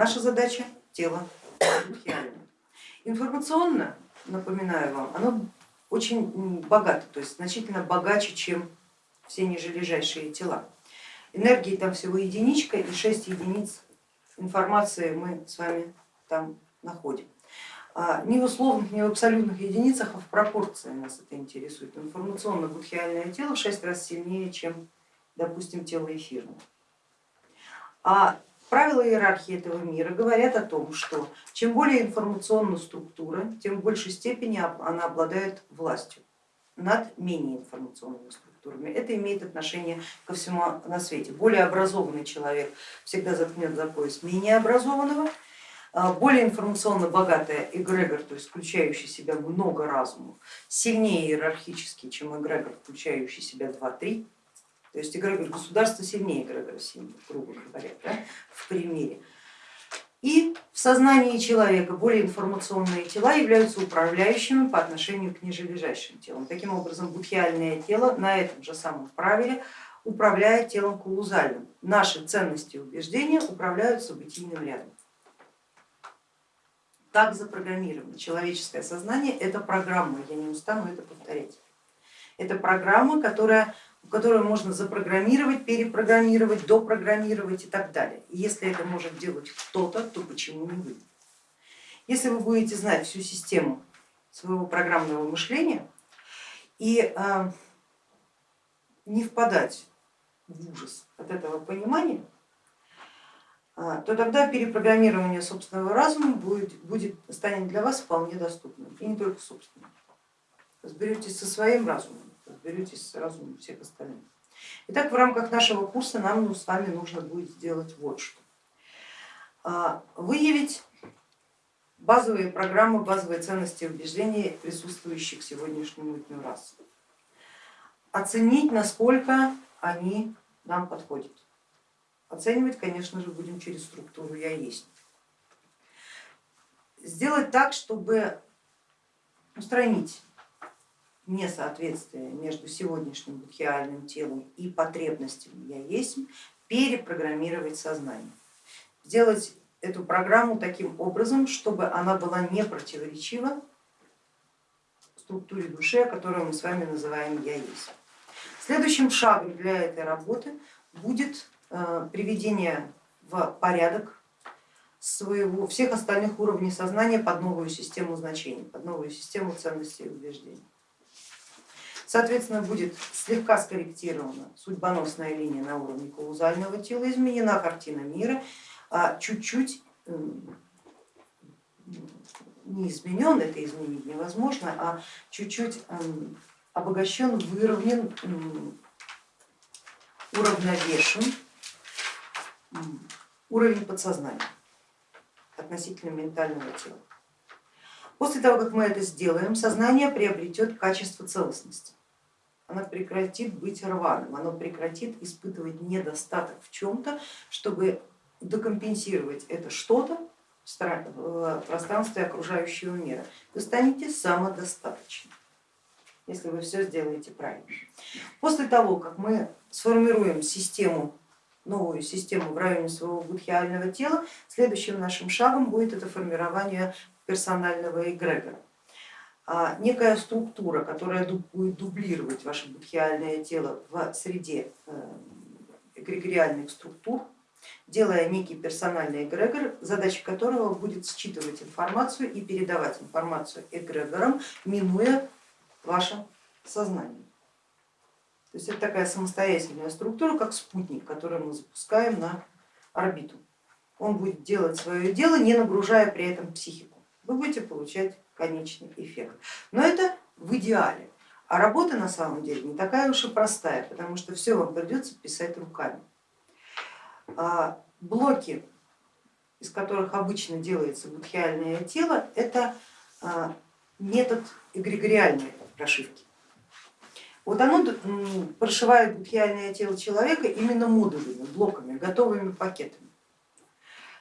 Наша задача тело. Информационно, напоминаю вам, оно очень богато, то есть значительно богаче, чем все нижележащие тела. Энергии там всего единичка и 6 единиц информации мы с вами там находим. А, не в условных, не в абсолютных единицах, а в пропорции нас это интересует. Информационно-будхиальное тело в 6 раз сильнее, чем, допустим, тело эфирное. А правила иерархии этого мира говорят о том, что чем более информационна структура, тем в большей степени она обладает властью над менее информационными структурами. Это имеет отношение ко всему на свете. Более образованный человек всегда заткнет за пояс менее образованного, а, более информационно богатая эгрегор, то есть включающий себя много разумов, сильнее иерархически, чем эгрегор, включающий себя 2-3, то есть эгрегор государства сильнее эгрегора семьи, грубо говоря, да, в примере. И в сознании человека более информационные тела являются управляющими по отношению к нижележащим телам. Таким образом, будхиальное тело на этом же самом правиле управляет телом каузальным. Наши ценности и убеждения управляют событийным рядом. Так запрограммировано. Человеческое сознание это программа, я не устану это повторять. Это программа, которая которую можно запрограммировать, перепрограммировать, допрограммировать и так далее. И если это может делать кто-то, то почему не вы? Если вы будете знать всю систему своего программного мышления и а, не впадать в ужас от этого понимания, а, то тогда перепрограммирование собственного разума будет, будет, станет для вас вполне доступным, и не только собственным. Разберетесь со своим разумом разберетесь с разумом всех остальных. Итак, в рамках нашего курса нам ну, с вами нужно будет сделать вот что. А, выявить базовые программы, базовые ценности и убеждения присутствующих сегодняшнему дню рас. Оценить, насколько они нам подходят. Оценивать, конечно же, будем через структуру я есть. Сделать так, чтобы устранить несоответствие между сегодняшним будхиальным телом и потребностями я есть, перепрограммировать сознание. Сделать эту программу таким образом, чтобы она была не противоречива структуре души, которую мы с вами называем я есть. Следующим шагом для этой работы будет э, приведение в порядок своего, всех остальных уровней сознания под новую систему значений, под новую систему ценностей и убеждений. Соответственно, будет слегка скорректирована судьбоносная линия на уровне каузального тела, изменена картина мира, а чуть-чуть не изменен, это изменить невозможно, а чуть-чуть обогащен, выровнен, уравновешен уровень подсознания относительно ментального тела. После того, как мы это сделаем, сознание приобретет качество целостности оно прекратит быть рваным, оно прекратит испытывать недостаток в чем-то, чтобы докомпенсировать это что-то в пространстве окружающего мира. Вы станете самодостаточным, если вы все сделаете правильно. После того, как мы сформируем систему, новую систему в районе своего будхиального тела, следующим нашим шагом будет это формирование персонального эгрегора. А, некая структура, которая будет дублировать ваше будхиальное тело в среде э, эгрегориальных структур, делая некий персональный эгрегор, задача которого будет считывать информацию и передавать информацию эгрегорам, минуя ваше сознание. То есть это такая самостоятельная структура, как спутник, который мы запускаем на орбиту. Он будет делать свое дело, не нагружая при этом психику. Вы будете получать конечный эффект. Но это в идеале. А работа на самом деле не такая уж и простая, потому что все вам придется писать руками. А блоки, из которых обычно делается будхиальное тело, это а, метод эгрегориальной прошивки. Вот оно прошивает будхиальное тело человека именно модулями, блоками, готовыми пакетами.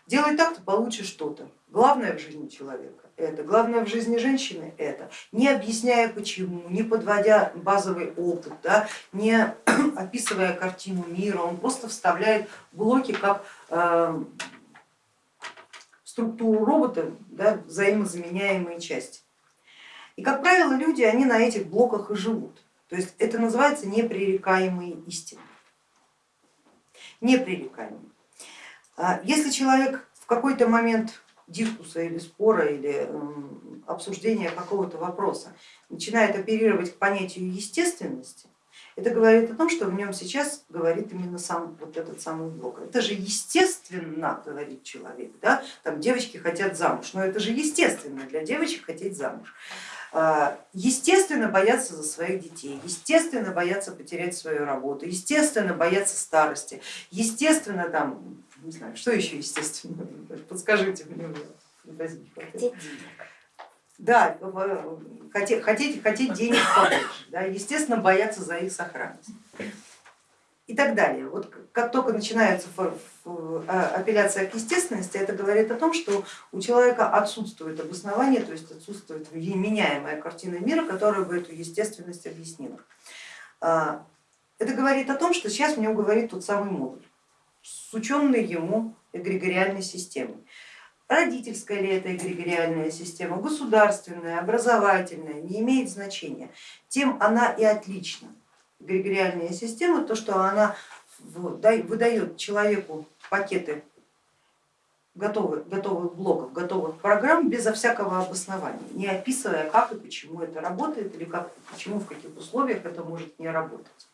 Делай так, то получишь что-то. Главное в жизни человека это, главное в жизни женщины это, не объясняя почему, не подводя базовый опыт, да, не описывая картину мира, он просто вставляет блоки как э, структуру робота да, взаимозаменяемые части. И, как правило, люди, они на этих блоках и живут. То есть это называется непререкаемые истины. Непререкаемые. А если человек в какой-то момент дискуса или спора или обсуждения какого-то вопроса начинает оперировать к понятию естественности, это говорит о том, что в нем сейчас говорит именно сам вот этот самый блок. Это же естественно, говорит человек, да? там девочки хотят замуж, но это же естественно для девочек хотеть замуж. А, естественно боятся за своих детей, естественно боятся потерять свою работу, естественно боятся старости, естественно там, не знаю, что еще естественно, подскажите мне. Хотеть денег. Да, хотеть, хотеть, хотеть денег побольше, да, естественно бояться за их сохранность и так далее. Вот как только начинается а, апелляция к естественности, это говорит о том, что у человека отсутствует обоснование, то есть отсутствует меняемая картина мира, которая бы эту естественность объяснила. А, это говорит о том, что сейчас мне говорит тот самый модуль с ученной ему эгрегориальной системой. Родительская ли это эгрегориальная система, государственная, образовательная, не имеет значения. Тем она и отлична. Эгрегориальная система, то, что она выдает человеку пакеты готовых, готовых блоков, готовых программ безо всякого обоснования, не описывая, как и почему это работает или как, почему, в каких условиях это может не работать.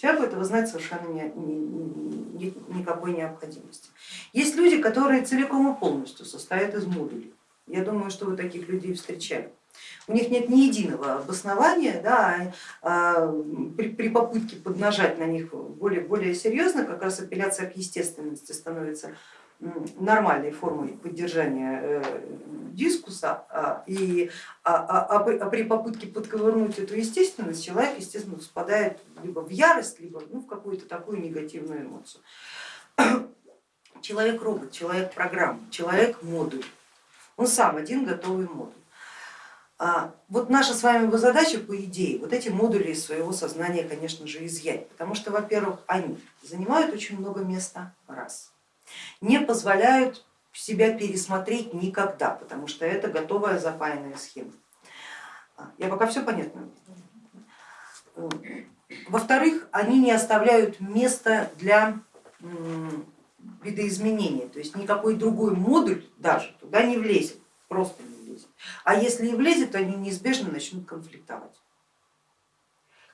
Человеку этого знать совершенно не, не, никакой необходимости. Есть люди, которые целиком и полностью состоят из модулей. Я думаю, что вы таких людей встречали. У них нет ни единого обоснования, да, а при, при попытке поднажать на них более, более серьезно, как раз апелляция к естественности становится нормальной формой поддержания э, дискуса, а, и, а, а, а при попытке подковырнуть эту естественность человек, естественно, впадает либо в ярость, либо ну, в какую-то такую негативную эмоцию. Человек робот, человек программа, человек модуль, он сам один готовый модуль. Вот наша с вами задача, по идее, вот эти модули из своего сознания, конечно же, изъять, потому что, во-первых, они занимают очень много места, раз не позволяют себя пересмотреть никогда, потому что это готовая запаянная схема. Я пока все понятно. Во-вторых, они не оставляют места для видоизменения, то есть никакой другой модуль даже туда не влезет, просто не влезет. А если и влезет, то они неизбежно начнут конфликтовать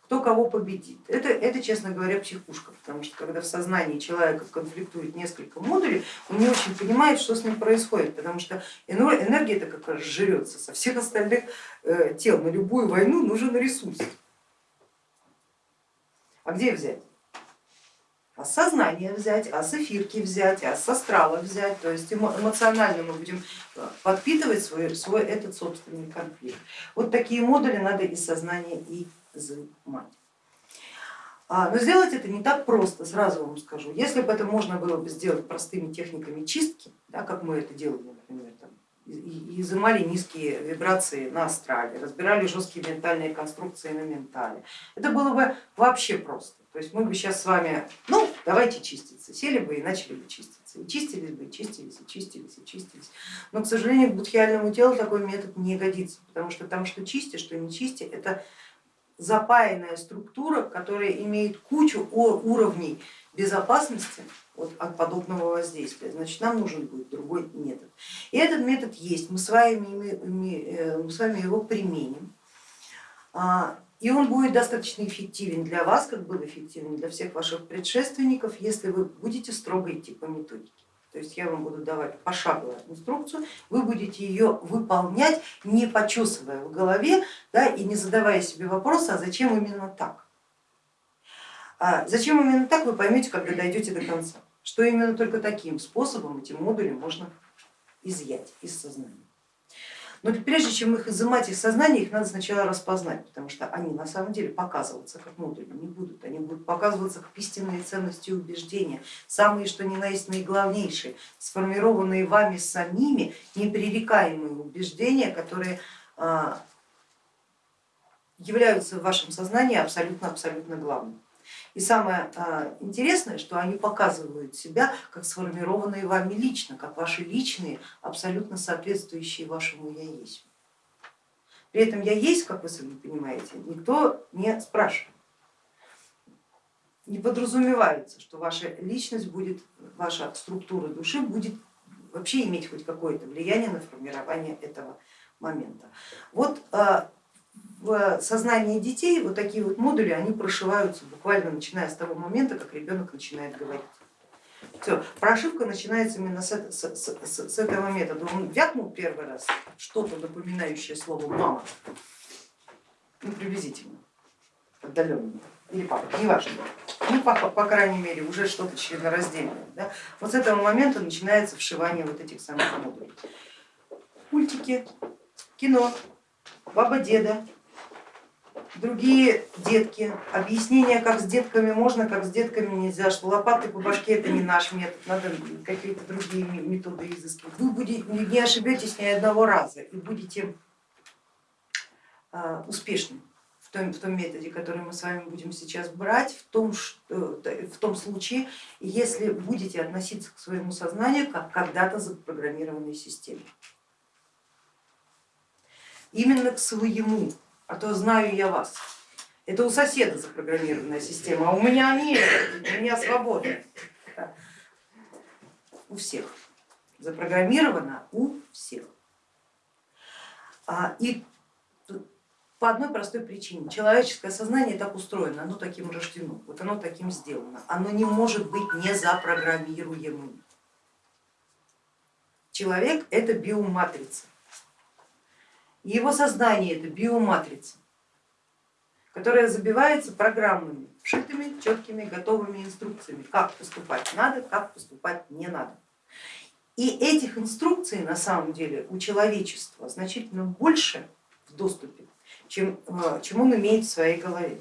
кто кого победит. Это, это, честно говоря, психушка, потому что когда в сознании человека конфликтует несколько модулей, он не очень понимает, что с ним происходит, потому что энергия-то как раз жрется со всех остальных э, тел. На любую войну нужен ресурс. А где взять? А с сознания взять, а с эфирки взять, а с астрала взять, то есть эмоционально мы будем э, подпитывать свой, свой этот собственный конфликт. Вот такие модули надо из сознания и изымать. А, но сделать это не так просто, сразу вам скажу. Если бы это можно было бы сделать простыми техниками чистки, да, как мы это делали, например, там, изымали низкие вибрации на астрале, разбирали жесткие ментальные конструкции на ментале, это было бы вообще просто. То есть мы бы сейчас с вами, ну давайте чиститься, сели бы и начали бы чиститься. И чистились бы, и чистились, и чистились, и чистились. Но, к сожалению, к будхиальному телу такой метод не годится, потому что там что чисти, что не чисти, это запаянная структура, которая имеет кучу уровней безопасности от, от подобного воздействия, значит нам нужен будет другой метод. И этот метод есть, мы с вами, э, мы с вами его применим. А, и он будет достаточно эффективен для вас, как был эффективен для всех ваших предшественников, если вы будете строго идти по методике. То есть я вам буду давать пошаговую инструкцию, вы будете ее выполнять, не почесывая в голове да, и не задавая себе вопроса, а зачем именно так. А зачем именно так, вы поймете, когда дойдете до конца, что именно только таким способом эти модули можно изъять из сознания. Но прежде чем их изымать из сознания, их надо сначала распознать, потому что они на самом деле показываться как модули не будут, они будут показываться как истинные ценности и убеждения, самые что ни на есть наиглавнейшие, сформированные вами самими непререкаемые убеждения, которые а, являются в вашем сознании абсолютно-абсолютно главными. И самое а, интересное, что они показывают себя как сформированные вами лично, как ваши личные, абсолютно соответствующие вашему я есть. При этом я есть, как вы сами понимаете, никто не спрашивает. Не подразумевается, что ваша личность будет, ваша структура души будет вообще иметь хоть какое-то влияние на формирование этого момента. Вот а, в сознании детей вот такие вот модули, они прошиваются буквально начиная с того момента, как ребенок начинает говорить. Все, прошивка начинается именно с, с, с, с этого метода. Он вякнул первый раз что-то напоминающее слово мама, ну приблизительно, отдаленно, или папа, неважно, ну по, по крайней мере уже что-то членораздельное. Да? Вот с этого момента начинается вшивание вот этих самых модулей. Мультики, кино, баба деда, другие детки, объяснение, как с детками можно, как с детками нельзя, что лопатой по башке это не наш метод, надо какие-то другие методы изыскивать. Вы будете, не ошибетесь ни одного раза и будете а, успешны в том, в том методе, который мы с вами будем сейчас брать, в том, в том случае, если будете относиться к своему сознанию как когда-то запрограммированной системе. Именно к своему а то знаю я вас. Это у соседа запрограммированная система, а у меня нет, у меня свобода. У всех. Запрограммировано у всех. А, и по одной простой причине. Человеческое сознание так устроено, оно таким рождено, вот оно таким сделано. Оно не может быть не запрограммируемым. Человек это биоматрица. Его сознание это биоматрица, которая забивается программами, вшитыми, четкими, готовыми инструкциями, как поступать надо, как поступать не надо. И этих инструкций на самом деле у человечества значительно больше в доступе, чем, э, чем он имеет в своей голове.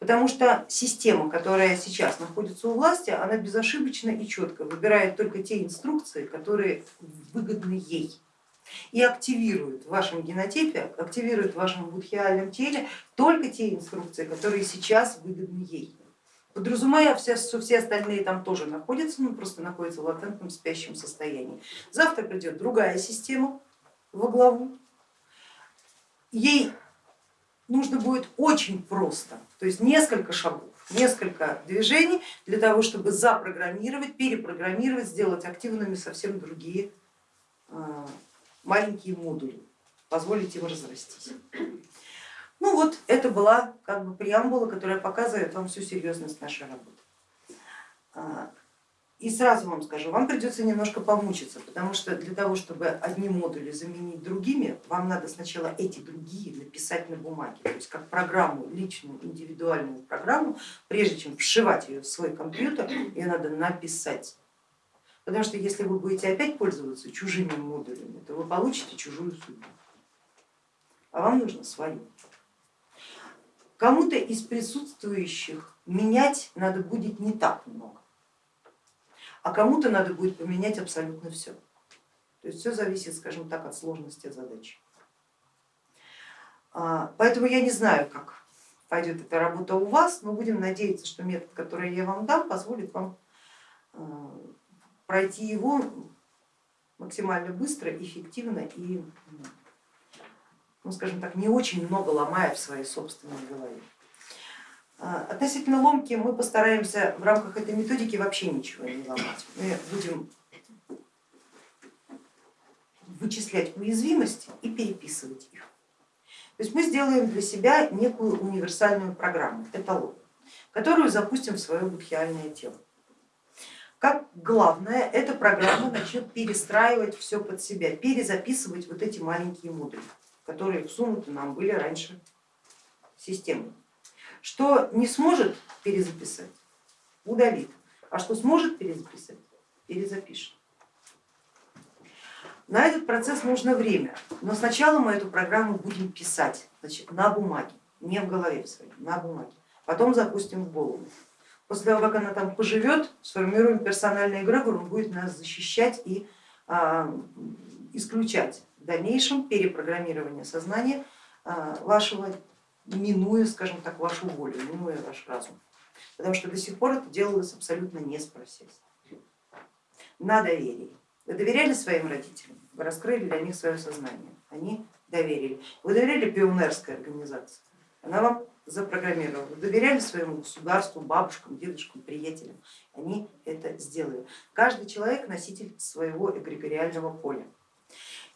Потому что система, которая сейчас находится у власти, она безошибочно и четко выбирает только те инструкции, которые выгодны ей и активирует в вашем генотипе, активирует в вашем будхиальном теле только те инструкции, которые сейчас выгодны ей. Подразумевая, все, что все остальные там тоже находятся, но просто находятся в латентном спящем состоянии. Завтра придет другая система во главу, ей нужно будет очень просто, то есть несколько шагов, несколько движений для того, чтобы запрограммировать, перепрограммировать, сделать активными совсем другие а, маленькие модули, позволить им разрастись. Ну вот это была как бы преамбула, которая показывает вам всю серьезность нашей работы. А, и сразу вам скажу, вам придется немножко помучиться, потому что для того, чтобы одни модули заменить другими, вам надо сначала эти другие написать на бумаге, то есть как программу, личную, индивидуальную программу, прежде чем вшивать ее в свой компьютер, ее надо написать. Потому что если вы будете опять пользоваться чужими модулями, то вы получите чужую судьбу, а вам нужно свою. Кому-то из присутствующих менять надо будет не так много, а кому-то надо будет поменять абсолютно все. То есть все зависит, скажем так, от сложности задачи. А, поэтому я не знаю, как пойдет эта работа у вас, но будем надеяться, что метод, который я вам дам, позволит вам а, пройти его максимально быстро, эффективно и, ну, скажем так, не очень много ломая в своей собственной голове. А, относительно ломки мы постараемся в рамках этой методики вообще ничего не ломать. Мы будем вычислять уязвимости и переписывать их. То есть мы сделаем для себя некую универсальную программу, эталон, которую запустим в свое будхиальное тело как главное, эта программа начнет перестраивать все под себя, перезаписывать вот эти маленькие модули, которые всунуты нам были раньше в систему. Что не сможет перезаписать, удалит, а что сможет перезаписать, перезапишет. На этот процесс нужно время, но сначала мы эту программу будем писать значит, на бумаге, не в голове своей, на бумаге, потом запустим в голову. После того, как она там поживет, сформируем персональный эгрегор, он будет нас защищать и а, исключать в дальнейшем перепрограммирование сознания а, вашего минуя, скажем так, вашу волю, минуя ваш разум. Потому что до сих пор это делалось абсолютно не спросясь. На доверие. Вы доверяли своим родителям, вы раскрыли для них свое сознание, они доверили. Вы доверяли пионерской организации, она вам запрограммировала. Доверяли своему государству, бабушкам, дедушкам, приятелям, они это сделали. Каждый человек носитель своего эгрегориального поля.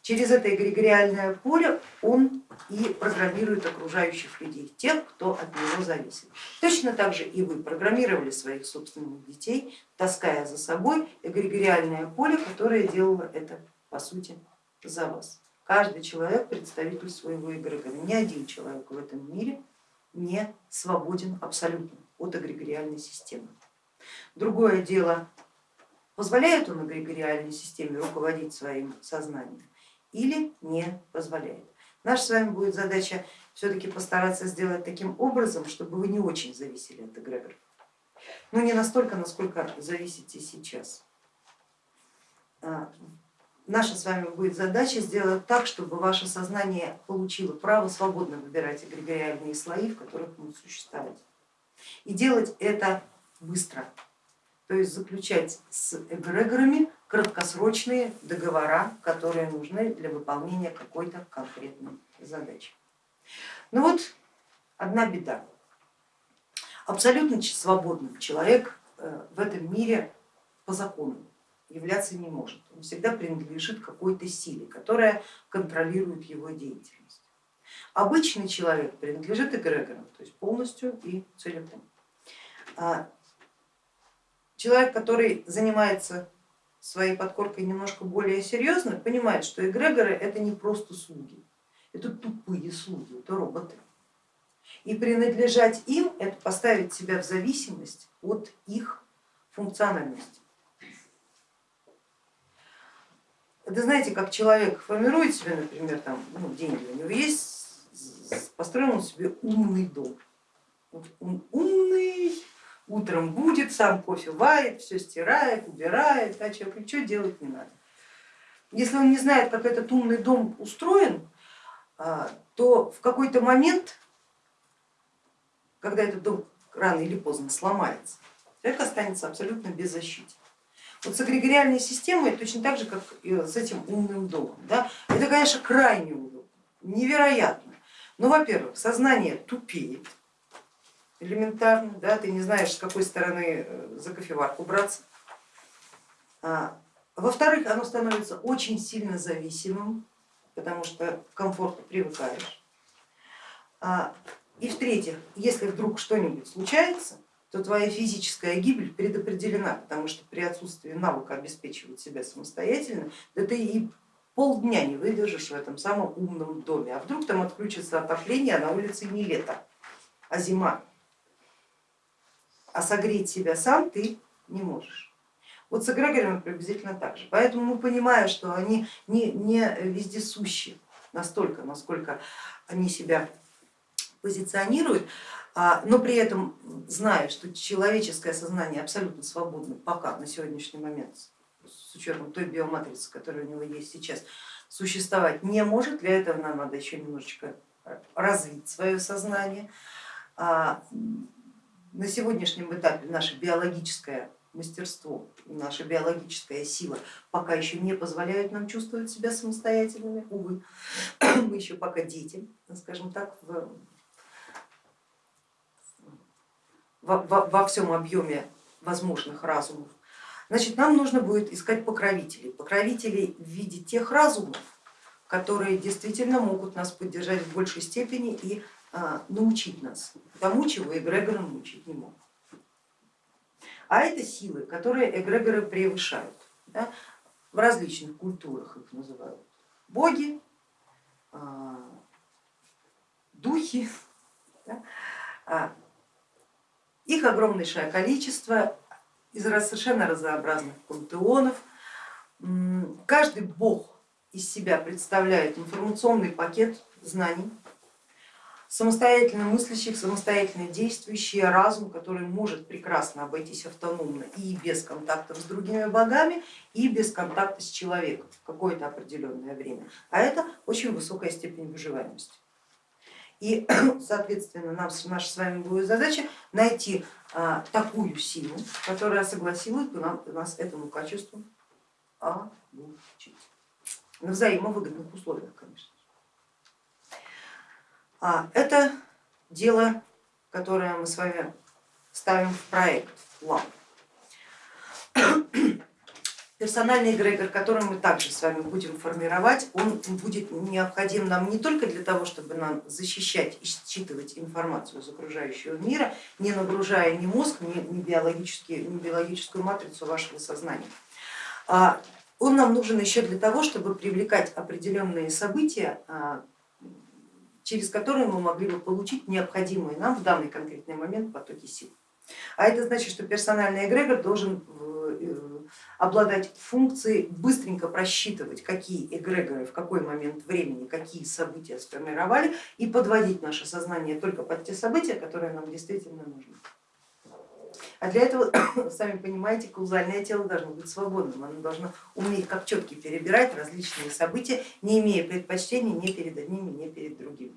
Через это эгрегориальное поле он и программирует окружающих людей, тех, кто от него зависит. Точно так же и вы программировали своих собственных детей, таская за собой эгрегориальное поле, которое делало это по сути за вас. Каждый человек представитель своего эгрегора, ни один человек в этом мире не свободен абсолютно от эгрегориальной системы. Другое дело, позволяет он эгрегориальной системе руководить своим сознанием или не позволяет. Наша с вами будет задача все-таки постараться сделать таким образом, чтобы вы не очень зависели от эгрегоров. Ну не настолько, насколько зависите сейчас. Наша с вами будет задача сделать так, чтобы ваше сознание получило право свободно выбирать эгрегориальные слои, в которых будет существовать. И делать это быстро, то есть заключать с эгрегорами краткосрочные договора, которые нужны для выполнения какой-то конкретной задачи. Ну вот одна беда. Абсолютно свободным человек э, в этом мире по закону являться не может. Он всегда принадлежит какой-то силе, которая контролирует его деятельность. Обычный человек принадлежит эгрегорам, то есть полностью и целиком. А человек, который занимается своей подкоркой немножко более серьезно, понимает, что эгрегоры это не просто слуги, это тупые слуги, это роботы. И принадлежать им это поставить себя в зависимость от их функциональности. Это знаете, как человек формирует себе, например, там, ну, деньги, у него есть, построил он себе умный дом. Вот он умный, утром будет, сам кофе варит, все стирает, убирает, а человеку ничего делать не надо. Если он не знает, как этот умный дом устроен, а, то в какой-то момент, когда этот дом рано или поздно сломается, человек останется абсолютно беззащитен. Вот с эгрегориальной системой точно так же, как с этим умным домом. Да? Это, конечно, крайне удобно, невероятно. Но, во-первых, сознание тупеет, элементарно, да, ты не знаешь, с какой стороны э, за кофеварку браться. А, Во-вторых, оно становится очень сильно зависимым, потому что к комфорту привыкаешь. А, и в-третьих, если вдруг что-нибудь случается, то твоя физическая гибель предопределена, потому что при отсутствии навыка обеспечивать себя самостоятельно, да ты и полдня не выдержишь в этом самом умном доме. А вдруг там отключится отопление, а на улице не лето, а зима а согреть себя сам ты не можешь. Вот с эгрегорами приблизительно так же. Поэтому мы понимаем, что они не, не вездесущи настолько, насколько они себя позиционируют, а, но при этом зная, что человеческое сознание абсолютно свободно пока на сегодняшний момент с учетом той биоматрицы, которая у него есть сейчас, существовать не может, для этого нам надо еще немножечко развить свое сознание. А, на сегодняшнем этапе наше биологическое мастерство, наша биологическая сила пока еще не позволяют нам чувствовать себя самостоятельными, увы, мы еще пока дети, скажем так, в, во, во, всем объеме возможных разумов. Значит, нам нужно будет искать покровителей, покровителей в виде тех разумов, которые действительно могут нас поддержать в большей степени и а, научить нас тому, чего эгрегоры научить не могут. А это силы, которые эгрегоры превышают. Да? В различных культурах их называют боги, а, духи. Да? Их огромнейшее количество из совершенно разнообразных пантеонов. Каждый бог из себя представляет информационный пакет знаний, самостоятельно мыслящих, самостоятельно действующий разум, который может прекрасно обойтись автономно и без контактов с другими богами, и без контакта с человеком в какое-то определенное время. А это очень высокая степень выживаемости. И, соответственно, нам, наша с вами будет задача найти а, такую силу, которая согласилась бы нам, нас этому качеству обучить. На взаимовыгодных условиях, конечно. А, это дело, которое мы с вами ставим в проект, в план. Персональный эгрегор, который мы также с вами будем формировать, он будет необходим нам не только для того, чтобы нам защищать и считывать информацию из окружающего мира, не нагружая ни мозг, ни, ни, биологические, ни биологическую матрицу вашего сознания. А он нам нужен еще для того, чтобы привлекать определенные события, а, через которые мы могли бы получить необходимые нам в данный конкретный момент потоки сил. А это значит, что персональный эгрегор должен обладать функцией быстренько просчитывать, какие эгрегоры в какой момент времени, какие события сформировали и подводить наше сознание только под те события, которые нам действительно нужны. А для этого, сами понимаете, каузальное тело должно быть свободным, оно должно уметь как четки перебирать различные события, не имея предпочтений ни перед одними, ни перед другими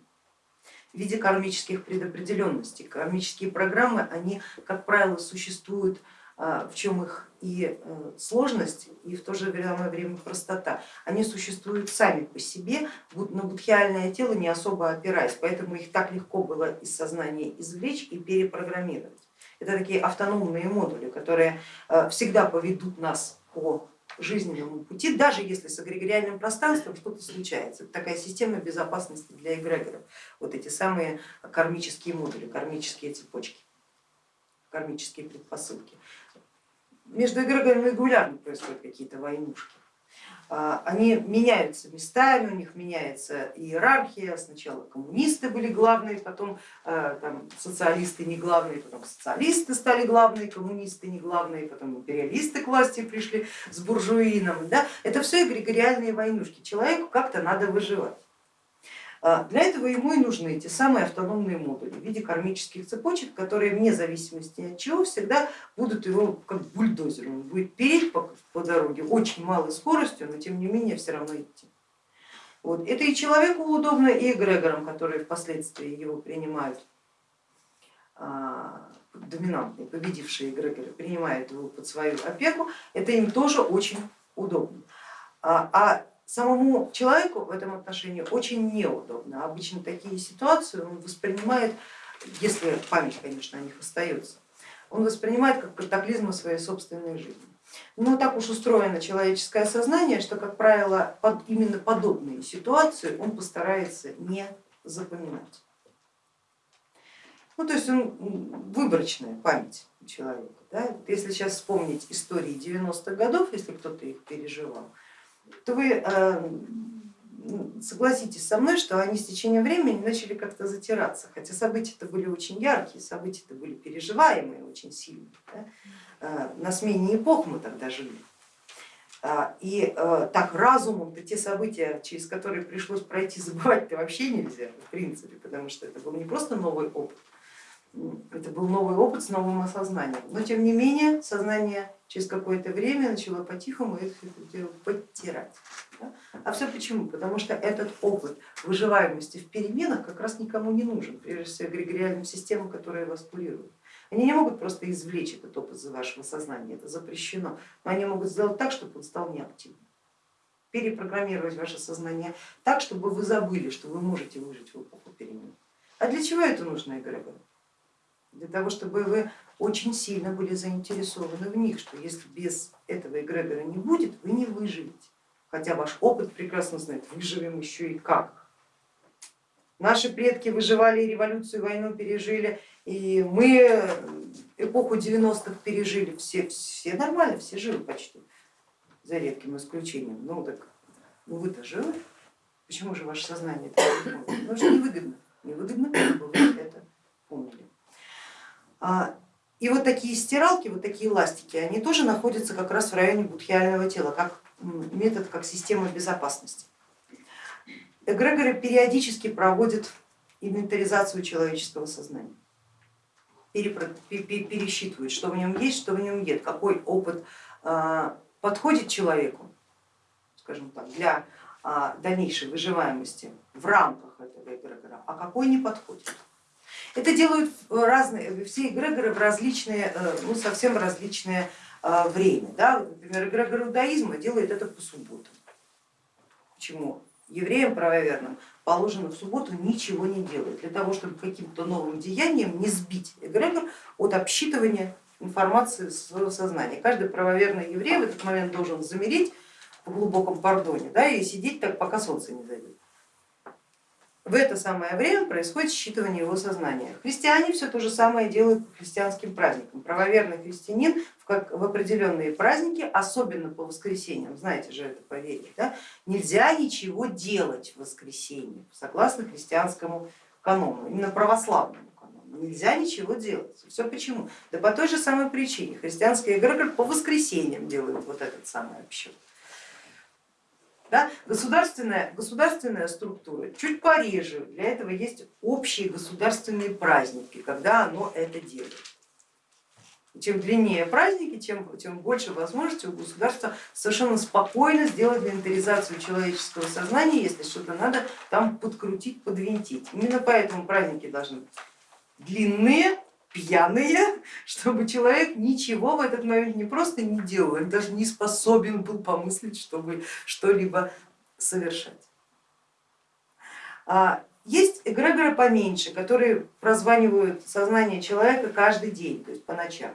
в виде кармических предопределенностей. Кармические программы, они, как правило, существуют, в чем их и э, сложность, и в то же время простота. Они существуют сами по себе, на будхиальное тело не особо опираясь, поэтому их так легко было из сознания извлечь и перепрограммировать. Это такие автономные модули, которые э, всегда поведут нас по жизненному пути, даже если с эгрегориальным пространством что-то случается. Это такая система безопасности для эгрегоров, вот эти самые кармические модули, кармические цепочки, кармические предпосылки. Между эгрегорами регулярно происходят какие-то войнушки. А, они меняются местами, у них меняется иерархия, сначала коммунисты были главные, потом а, там, социалисты не главные, потом социалисты стали главные, коммунисты не главные, потом империалисты к власти пришли с буржуином. Да? Это все эгрегориальные войнушки, человеку как-то надо выживать. А, для этого ему и нужны эти самые автономные модули в виде кармических цепочек, которые вне зависимости от чего всегда будут его как бульдозер, он будет переть по, по дороге очень малой скоростью, но тем не менее все равно идти. Вот. Это и человеку удобно, и эгрегорам, которые впоследствии его принимают, а, доминантные, победившие эгрегоры принимают его под свою опеку, это им тоже очень удобно. А, а самому человеку в этом отношении очень неудобно. Обычно такие ситуации он воспринимает, если память, конечно, о них остается, он воспринимает как катаклизмы своей собственной жизни. Но так уж устроено человеческое сознание, что, как правило, под именно подобные ситуации он постарается не запоминать. Ну, то есть он, выборочная память у человека. Да? Если сейчас вспомнить истории 90-х годов, если кто-то их переживал, то вы э, согласитесь со мной, что они с течением времени начали как-то затираться, хотя события-то были очень яркие, события-то были переживаемые очень сильно. Да? Э, на смене эпох мы тогда жили. А, и э, так разумом-то те события, через которые пришлось пройти, забывать-то вообще нельзя, в принципе, потому что это был не просто новый опыт, это был новый опыт с новым осознанием. Но тем не менее сознание через какое-то время начала по-тихому дело подтирать. А все почему? Потому что этот опыт выживаемости в переменах как раз никому не нужен, прежде всего эгрегориальным системам, которые вас курируют. Они не могут просто извлечь этот опыт из вашего сознания, это запрещено, но они могут сделать так, чтобы он стал неактивным перепрограммировать ваше сознание так, чтобы вы забыли, что вы можете выжить в эпоху перемен. А для чего это нужно эгрегору? Для того, чтобы вы очень сильно были заинтересованы в них, что если без этого эгрегора не будет, вы не выживете. Хотя ваш опыт прекрасно знает, выживем еще и как. Наши предки выживали, революцию, войну пережили, и мы эпоху 90-х пережили, все, все нормально, все живы почти, за редким исключением. Ну так ну вы-то живы, почему же ваше сознание не Потому что невыгодно, невыгодно, чтобы вы это помнили. А, и вот такие стиралки, вот такие ластики, они тоже находятся как раз в районе будхиального тела, как метод, как система безопасности. Эгрегоры периодически проводят инвентаризацию человеческого сознания, пересчитывают, что в нем есть, что в нем нет, какой опыт а, подходит человеку, скажем так, для а, дальнейшей выживаемости в рамках этого эгрегора, а какой не подходит. Это делают разные, все эгрегоры в различные, э, ну совсем различные э, время. Да? Например, эгрегор иудаизма делает это по субботам. Почему? Евреям правоверным положено в субботу ничего не делать, для того, чтобы каким-то новым деянием не сбить эгрегор от обсчитывания информации своего сознания. Каждый правоверный еврей в этот момент должен замереть в глубоком пардоне да, и сидеть так, пока солнце не зайдет. В это самое время происходит считывание его сознания. Христиане все то же самое делают по христианским праздникам. Правоверный христианин в, как, в определенные праздники, особенно по воскресеньям, знаете же это поверье, да, нельзя ничего делать в воскресенье, согласно христианскому канону, именно православному канону. Нельзя ничего делать. Все почему? Да по той же самой причине. Христианский эгрегор по воскресеньям делают вот этот самый обсчет. Да? Государственная, государственная структура чуть пореже, для этого есть общие государственные праздники, когда оно это делает. Чем длиннее праздники, тем, тем больше возможностей у государства совершенно спокойно сделать инвентаризацию человеческого сознания, если что-то надо там подкрутить, подвинтить. Именно поэтому праздники должны длинные, пьяные, чтобы человек ничего в этот момент не просто не делал, он даже не способен был помыслить, чтобы что-либо совершать. А, есть эгрегоры поменьше, которые прозванивают сознание человека каждый день, то есть по ночам.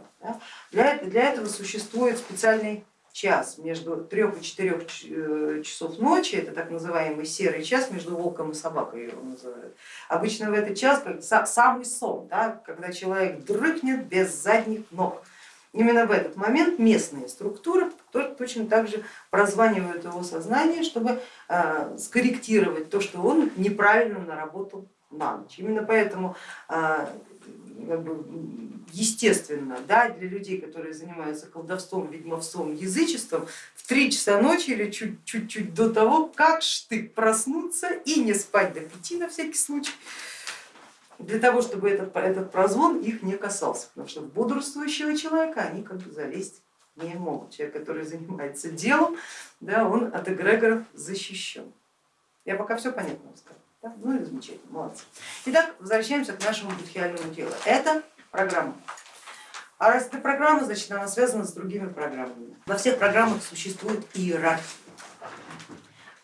Для, для этого существует специальный час между трех и четырех э, часов ночи, это так называемый серый час между волком и собакой его называют. Обычно в этот час самый сон, да, когда человек дрыхнет без задних ног. Именно в этот момент местные структуры точно так же прозванивают его сознание, чтобы э, скорректировать то, что он неправильно наработал на ночь. Именно поэтому э, как бы, естественно да, для людей, которые занимаются колдовством, ведьмовством, язычеством, в три часа ночи или чуть-чуть до того, как штык проснуться и не спать до пяти на всякий случай, для того, чтобы этот, этот прозвон их не касался, потому что в бодрствующего человека они как бы залезть не могут. Человек, который занимается делом, да, он от эгрегоров защищен. Я пока все понятно сказала. Да? Ну и замечательно, молодцы. Итак, возвращаемся к нашему будхиальному телу. Это программа. А раз это программа, значит она связана с другими программами. Во всех программах существует иерархия.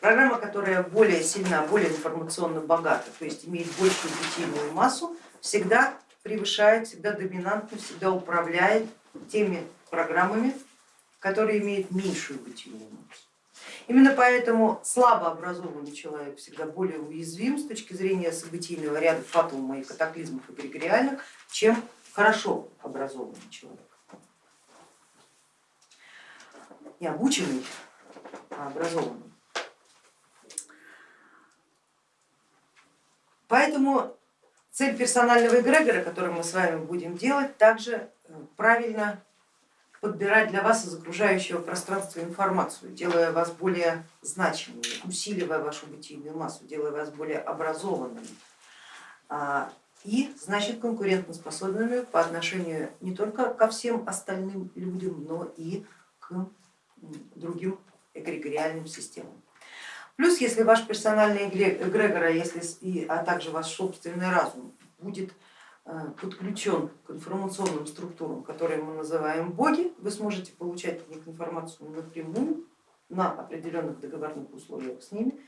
Программа, которая более сильна, более информационно богата, то есть имеет большую бытийную массу, всегда превышает, всегда доминантно, всегда управляет теми программами, которые имеют меньшую бытийную массу. Именно поэтому слабо образованный человек всегда более уязвим с точки зрения событийного ряда фатума и катаклизмов эгрегориальных, чем хорошо образованный человек. Не обученный, а образованный. Поэтому цель персонального эгрегора, который мы с вами будем делать, также э, правильно подбирать для вас из окружающего пространства информацию, делая вас более значимыми, усиливая вашу бытийную массу, делая вас более образованными а, и значит конкурентоспособными по отношению не только ко всем остальным людям, но и к другим эгрегориальным системам. Плюс, если ваш персональный эгрегор, а, если, а также ваш собственный разум будет подключен к информационным структурам, которые мы называем боги, вы сможете получать от них информацию напрямую на определенных договорных условиях с ними,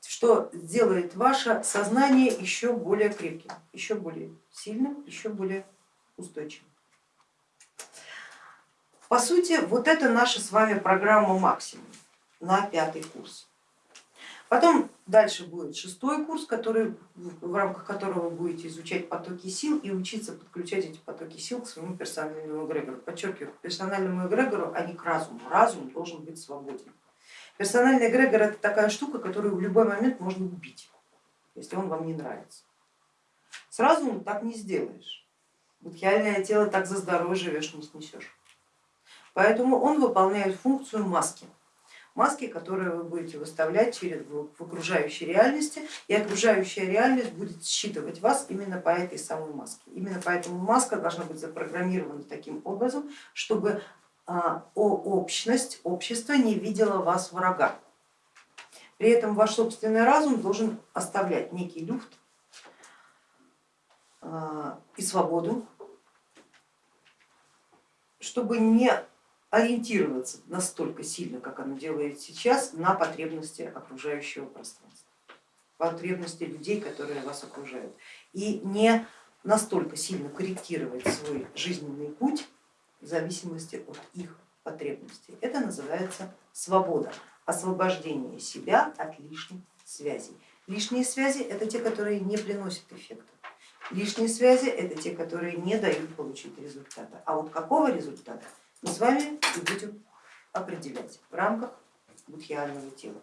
что сделает ваше сознание еще более крепким, еще более сильным, еще более устойчивым. По сути, вот это наша с вами программа максимум на пятый курс. Потом дальше будет шестой курс, который, в рамках которого вы будете изучать потоки сил и учиться подключать эти потоки сил к своему персональному эгрегору. Подчеркиваю, к персональному эгрегору, а не к разуму. Разум должен быть свободен. Персональный эгрегор это такая штука, которую в любой момент можно убить, если он вам не нравится. С разумом так не сделаешь. Будхиальное тело так за здоровье живешь, не снесешь. Поэтому он выполняет функцию маски маски, которые вы будете выставлять через, в окружающей реальности, и окружающая реальность будет считывать вас именно по этой самой маске. Именно поэтому маска должна быть запрограммирована таким образом, чтобы а, общность, общество не видела вас врага. При этом ваш собственный разум должен оставлять некий люфт а, и свободу, чтобы не ориентироваться настолько сильно, как оно делает сейчас, на потребности окружающего пространства, потребности людей, которые вас окружают. И не настолько сильно корректировать свой жизненный путь в зависимости от их потребностей. Это называется свобода, освобождение себя от лишних связей. Лишние связи это те, которые не приносят эффекта. Лишние связи это те, которые не дают получить результата. А вот какого результата мы с вами будем определять в рамках будхиального тела.